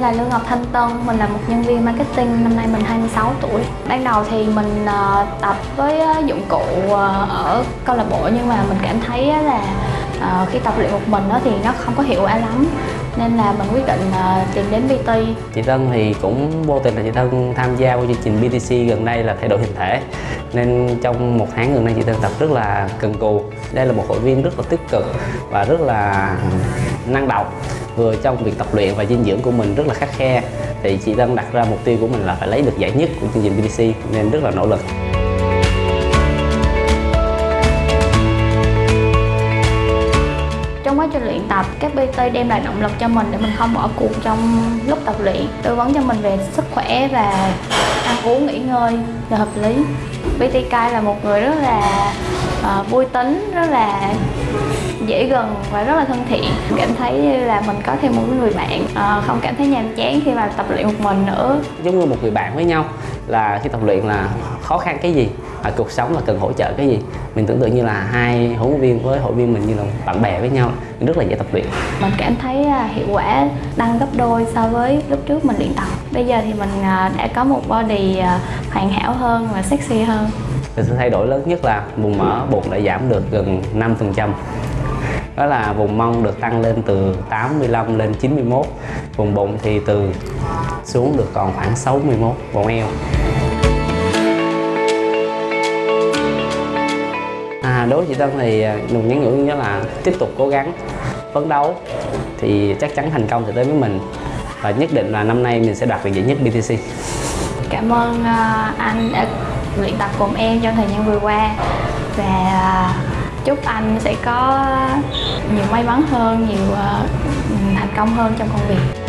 đây là Lương Ngọc Thanh Tân, mình là một nhân viên marketing, năm nay mình 26 tuổi. Ban đầu thì mình ờ, tập với ờ, dụng cụ ờ, ở câu lạc bộ nhưng mà mình cảm thấy là khi tập luyện một mình thì nó không có hiệu quả lắm nên là mình quyết định uh, tìm đến PT. Chị Tân thì cũng vô tình là chị Tân tham gia vào chương trình BTC gần đây là thay đổi hình thể. Nên trong một tháng gần đây chị Tân tập rất là cần cù. Đây là một hội viên rất là tích cực và rất là năng động. Vừa trong việc tập luyện và dinh dưỡng của mình rất là khắc khe. Thì chị Tân đặt ra mục tiêu của mình là phải lấy được giải nhất của chương trình BTC nên rất là nỗ lực. Quá trình luyện tập các PT đem lại động lực cho mình để mình không bỏ cuộc trong lúc tập luyện. Tư vấn cho mình về sức khỏe và ăn uống nghỉ ngơi là hợp lý. PT Kai là một người rất là uh, vui tính rất là dễ gần và rất là thân thiện. Cảm thấy là mình có thêm một người bạn uh, không cảm thấy nhàm chán khi mà tập luyện một mình nữa. Giống như một người bạn với nhau là khi tập luyện là khó khăn cái gì? Ở cuộc sống là cần hỗ trợ cái gì? Mình tưởng tượng như là hai huấn luyện viên với hội viên mình như là bạn bè với nhau rất là dễ tập luyện. Mình cảm thấy hiệu quả tăng gấp đôi so với lúc trước mình luyện tập. Bây giờ thì mình đã có một body hoàn hảo hơn và sexy hơn. Sự thay đổi lớn nhất là vùng mỡ bụng đã giảm được gần 5 phần trăm. Đó là vùng mông được tăng lên từ 85 lên 91 vùng bụng thì từ xuống được còn khoảng 61 vòng eo đối với chị Tân thì à, mình nhắn nhủ nhớ là tiếp tục cố gắng phấn đấu thì chắc chắn thành công sẽ tới với mình. Và nhất định là năm nay mình sẽ đạt được giải nhất BTC cảm ơn à, anh đã luyện tập cùng em trong thời gian vừa qua. Và à, chúc anh sẽ có nhiều may mắn hơn, nhiều thành công hơn trong công việc.